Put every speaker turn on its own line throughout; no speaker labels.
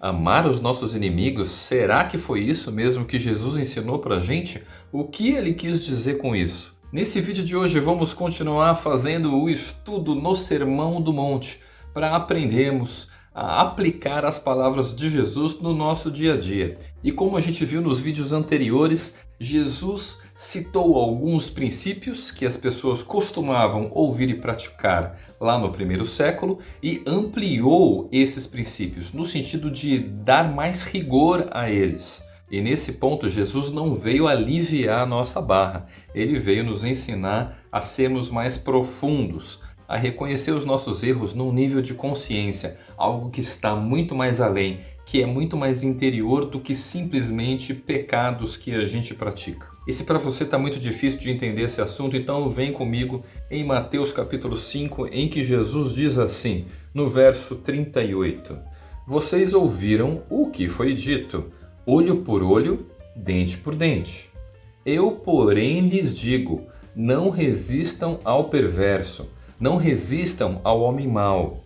Amar os nossos inimigos, será que foi isso mesmo que Jesus ensinou para a gente? O que ele quis dizer com isso? Nesse vídeo de hoje vamos continuar fazendo o estudo no Sermão do Monte para aprendermos a aplicar as palavras de Jesus no nosso dia a dia. E como a gente viu nos vídeos anteriores, Jesus citou alguns princípios que as pessoas costumavam ouvir e praticar lá no primeiro século e ampliou esses princípios no sentido de dar mais rigor a eles. E nesse ponto Jesus não veio aliviar a nossa barra, ele veio nos ensinar a sermos mais profundos, a reconhecer os nossos erros num nível de consciência, algo que está muito mais além, que é muito mais interior do que simplesmente pecados que a gente pratica. E se para você está muito difícil de entender esse assunto, então vem comigo em Mateus capítulo 5, em que Jesus diz assim, no verso 38, Vocês ouviram o que foi dito, olho por olho, dente por dente. Eu, porém, lhes digo, não resistam ao perverso, não resistam ao homem mau.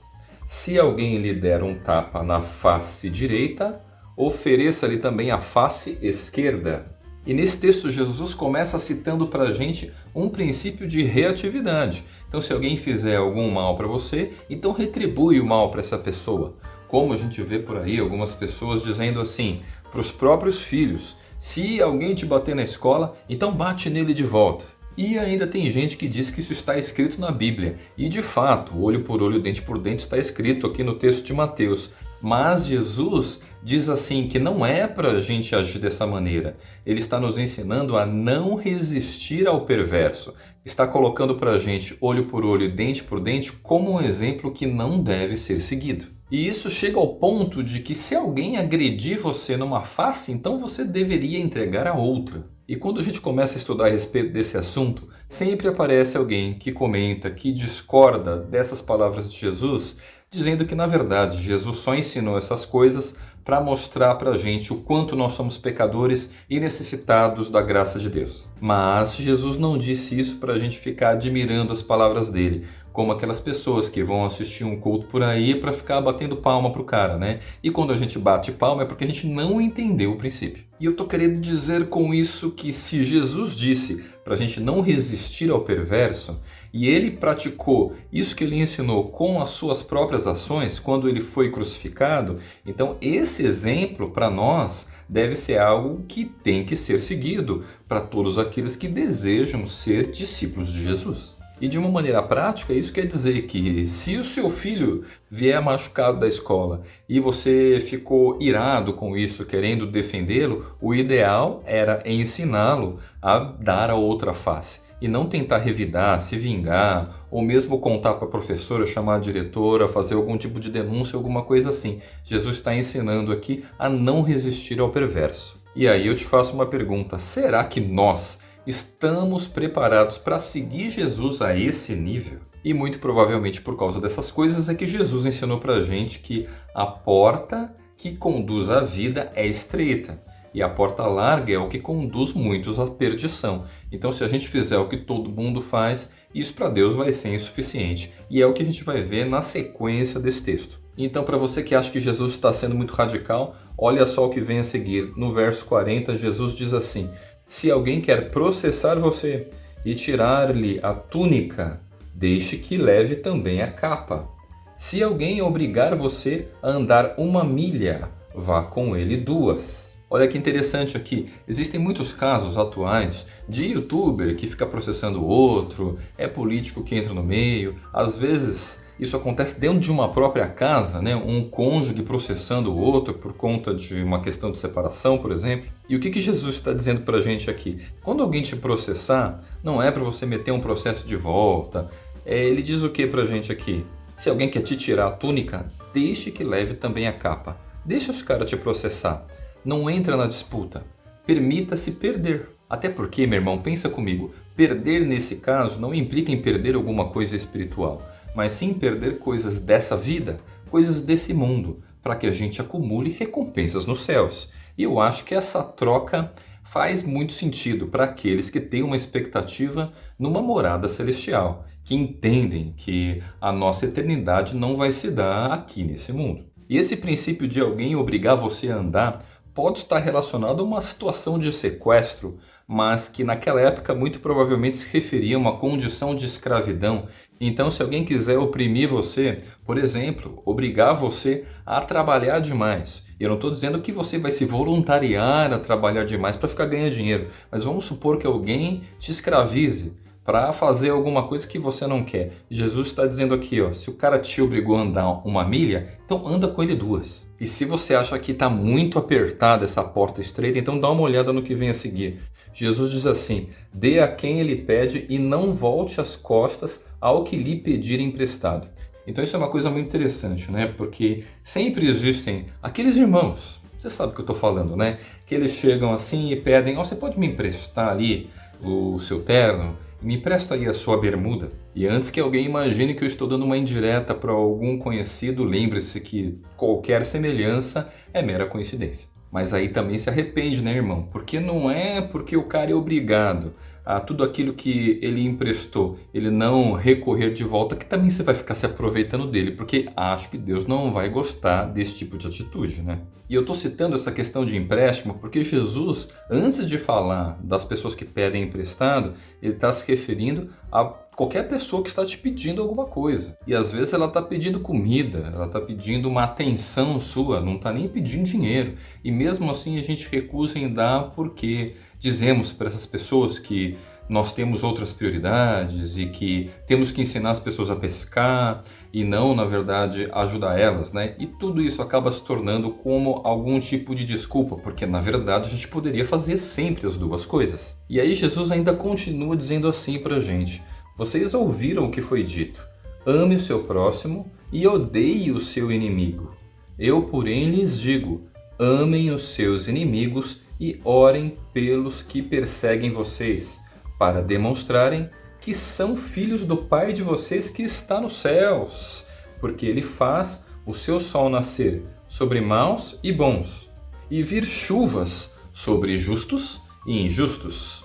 Se alguém lhe der um tapa na face direita, ofereça-lhe também a face esquerda. E nesse texto Jesus começa citando para a gente um princípio de reatividade. Então se alguém fizer algum mal para você, então retribui o mal para essa pessoa. Como a gente vê por aí algumas pessoas dizendo assim para os próprios filhos, se alguém te bater na escola, então bate nele de volta. E ainda tem gente que diz que isso está escrito na Bíblia. E de fato, olho por olho, dente por dente está escrito aqui no texto de Mateus. Mas Jesus diz assim que não é para a gente agir dessa maneira. Ele está nos ensinando a não resistir ao perverso. Está colocando para a gente olho por olho, dente por dente como um exemplo que não deve ser seguido. E isso chega ao ponto de que se alguém agredir você numa face, então você deveria entregar a outra. E quando a gente começa a estudar a respeito desse assunto, sempre aparece alguém que comenta, que discorda dessas palavras de Jesus, dizendo que na verdade Jesus só ensinou essas coisas para mostrar para a gente o quanto nós somos pecadores e necessitados da graça de Deus. Mas Jesus não disse isso para a gente ficar admirando as palavras dele, como aquelas pessoas que vão assistir um culto por aí para ficar batendo palma pro cara, né? E quando a gente bate palma é porque a gente não entendeu o princípio. E eu tô querendo dizer com isso que se Jesus disse para a gente não resistir ao perverso, e ele praticou isso que ele ensinou com as suas próprias ações quando ele foi crucificado, então esse exemplo para nós deve ser algo que tem que ser seguido para todos aqueles que desejam ser discípulos de Jesus. E de uma maneira prática, isso quer dizer que se o seu filho vier machucado da escola e você ficou irado com isso, querendo defendê-lo, o ideal era ensiná-lo a dar a outra face e não tentar revidar, se vingar, ou mesmo contar para a professora, chamar a diretora, fazer algum tipo de denúncia, alguma coisa assim. Jesus está ensinando aqui a não resistir ao perverso. E aí eu te faço uma pergunta, será que nós Estamos preparados para seguir Jesus a esse nível? E muito provavelmente por causa dessas coisas é que Jesus ensinou para a gente que a porta que conduz à vida é estreita. E a porta larga é o que conduz muitos à perdição. Então se a gente fizer o que todo mundo faz, isso para Deus vai ser insuficiente. E é o que a gente vai ver na sequência desse texto. Então para você que acha que Jesus está sendo muito radical, olha só o que vem a seguir. No verso 40, Jesus diz assim, se alguém quer processar você e tirar-lhe a túnica, deixe que leve também a capa. Se alguém obrigar você a andar uma milha, vá com ele duas. Olha que interessante aqui, existem muitos casos atuais de youtuber que fica processando outro, é político que entra no meio, às vezes isso acontece dentro de uma própria casa, né? um cônjuge processando o outro por conta de uma questão de separação, por exemplo. E o que, que Jesus está dizendo para a gente aqui? Quando alguém te processar, não é para você meter um processo de volta. É, ele diz o que para a gente aqui? Se alguém quer te tirar a túnica, deixe que leve também a capa. Deixa os caras te processar. Não entra na disputa. Permita-se perder. Até porque, meu irmão, pensa comigo, perder nesse caso não implica em perder alguma coisa espiritual mas sim perder coisas dessa vida, coisas desse mundo, para que a gente acumule recompensas nos céus. E eu acho que essa troca faz muito sentido para aqueles que têm uma expectativa numa morada celestial, que entendem que a nossa eternidade não vai se dar aqui nesse mundo. E esse princípio de alguém obrigar você a andar pode estar relacionado a uma situação de sequestro, mas que naquela época muito provavelmente se referia a uma condição de escravidão. Então, se alguém quiser oprimir você, por exemplo, obrigar você a trabalhar demais, eu não estou dizendo que você vai se voluntariar a trabalhar demais para ficar ganhando dinheiro, mas vamos supor que alguém te escravize para fazer alguma coisa que você não quer. Jesus está dizendo aqui, ó, se o cara te obrigou a andar uma milha, então anda com ele duas. E se você acha que está muito apertada essa porta estreita, então dá uma olhada no que vem a seguir. Jesus diz assim: dê a quem ele pede e não volte as costas ao que lhe pedir emprestado. Então isso é uma coisa muito interessante, né? Porque sempre existem aqueles irmãos, você sabe o que eu estou falando, né? Que eles chegam assim e pedem, oh, você pode me emprestar ali o seu terno? Me empresta aí a sua bermuda. E antes que alguém imagine que eu estou dando uma indireta para algum conhecido, lembre-se que qualquer semelhança é mera coincidência. Mas aí também se arrepende, né, irmão? Porque não é porque o cara é obrigado a tudo aquilo que ele emprestou, ele não recorrer de volta, que também você vai ficar se aproveitando dele, porque acho que Deus não vai gostar desse tipo de atitude, né? E eu estou citando essa questão de empréstimo porque Jesus, antes de falar das pessoas que pedem emprestado, ele está se referindo a qualquer pessoa que está te pedindo alguma coisa. E às vezes ela está pedindo comida, ela está pedindo uma atenção sua, não está nem pedindo dinheiro. E mesmo assim a gente recusa em dar porque dizemos para essas pessoas que nós temos outras prioridades e que temos que ensinar as pessoas a pescar e não, na verdade, ajudar elas, né? E tudo isso acaba se tornando como algum tipo de desculpa, porque na verdade a gente poderia fazer sempre as duas coisas. E aí Jesus ainda continua dizendo assim para a gente: vocês ouviram o que foi dito. Ame o seu próximo e odeie o seu inimigo. Eu, porém, lhes digo: amem os seus inimigos e orem pelos que perseguem vocês, para demonstrarem que são filhos do Pai de vocês que está nos céus, porque ele faz o seu sol nascer sobre maus e bons, e vir chuvas sobre justos e injustos.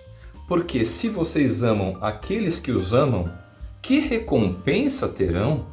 Porque se vocês amam aqueles que os amam, que recompensa terão?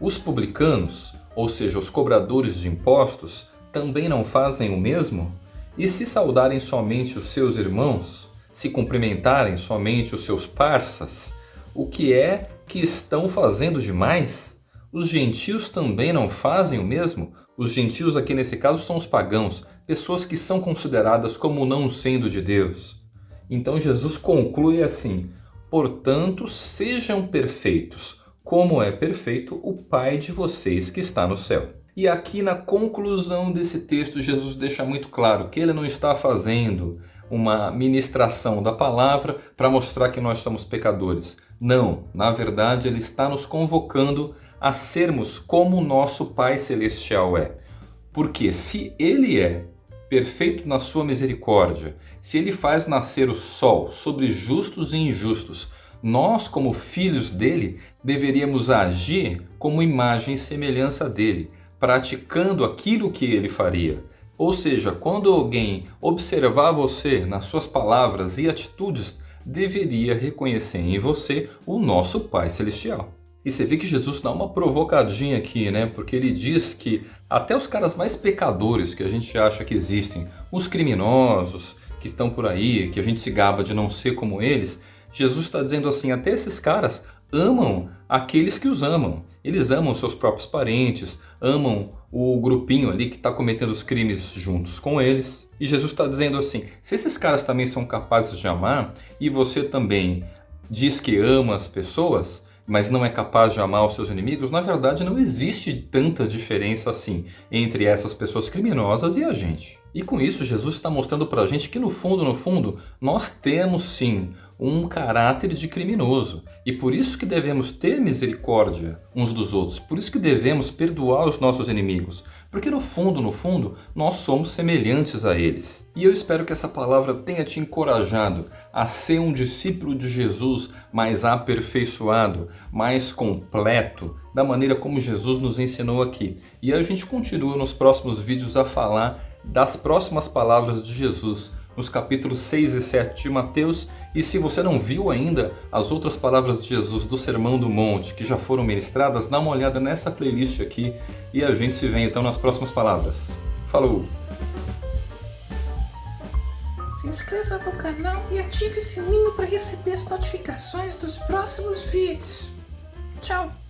Os publicanos, ou seja, os cobradores de impostos, também não fazem o mesmo? E se saudarem somente os seus irmãos, se cumprimentarem somente os seus parças, o que é que estão fazendo demais? Os gentios também não fazem o mesmo? Os gentios aqui nesse caso são os pagãos, pessoas que são consideradas como não sendo de Deus. Então Jesus conclui assim: Portanto, sejam perfeitos, como é perfeito o Pai de vocês que está no céu. E aqui na conclusão desse texto, Jesus deixa muito claro que ele não está fazendo uma ministração da palavra para mostrar que nós somos pecadores. Não, na verdade, ele está nos convocando a sermos como o nosso Pai Celestial é. Porque se ele é perfeito na sua misericórdia, se ele faz nascer o sol sobre justos e injustos, nós, como filhos dele, deveríamos agir como imagem e semelhança dele, praticando aquilo que ele faria. Ou seja, quando alguém observar você nas suas palavras e atitudes, deveria reconhecer em você o nosso Pai Celestial. E você vê que Jesus dá uma provocadinha aqui, né? Porque ele diz que até os caras mais pecadores que a gente acha que existem, os criminosos que estão por aí, que a gente se gaba de não ser como eles, Jesus está dizendo assim, até esses caras amam aqueles que os amam. Eles amam seus próprios parentes, amam o grupinho ali que está cometendo os crimes juntos com eles. E Jesus está dizendo assim, se esses caras também são capazes de amar, e você também diz que ama as pessoas, mas não é capaz de amar os seus inimigos, na verdade não existe tanta diferença assim entre essas pessoas criminosas e a gente. E com isso Jesus está mostrando para a gente que no fundo, no fundo, nós temos sim um caráter de criminoso. E por isso que devemos ter misericórdia uns dos outros, por isso que devemos perdoar os nossos inimigos, porque no fundo, no fundo, nós somos semelhantes a eles. E eu espero que essa palavra tenha te encorajado a ser um discípulo de Jesus mais aperfeiçoado, mais completo, da maneira como Jesus nos ensinou aqui. E a gente continua nos próximos vídeos a falar das próximas palavras de Jesus nos capítulos 6 e 7 de Mateus. E se você não viu ainda as outras palavras de Jesus do Sermão do Monte que já foram ministradas, dá uma olhada nessa playlist aqui e a gente se vê então nas próximas palavras. Falou!
Se inscreva no canal e ative o sininho para receber as notificações dos próximos vídeos. Tchau!